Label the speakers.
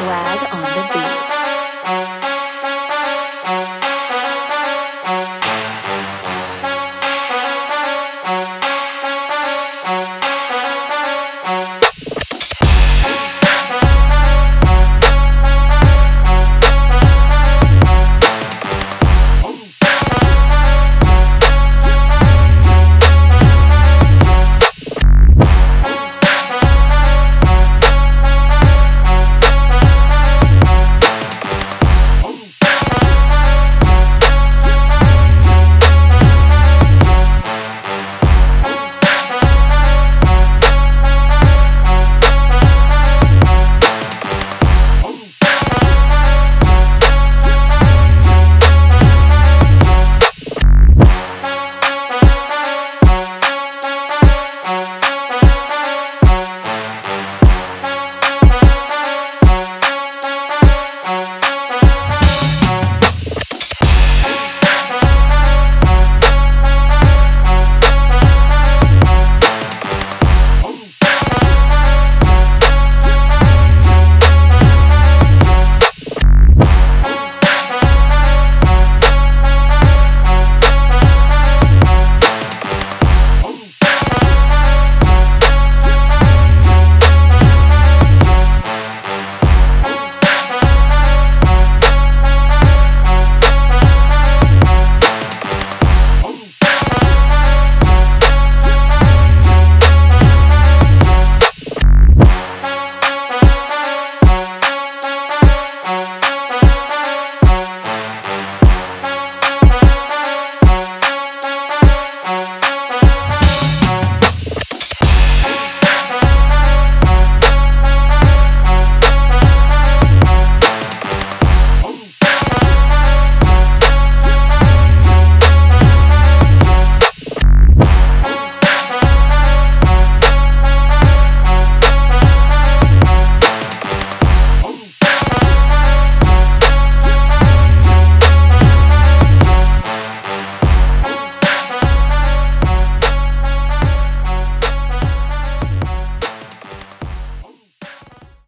Speaker 1: Swag on the beat.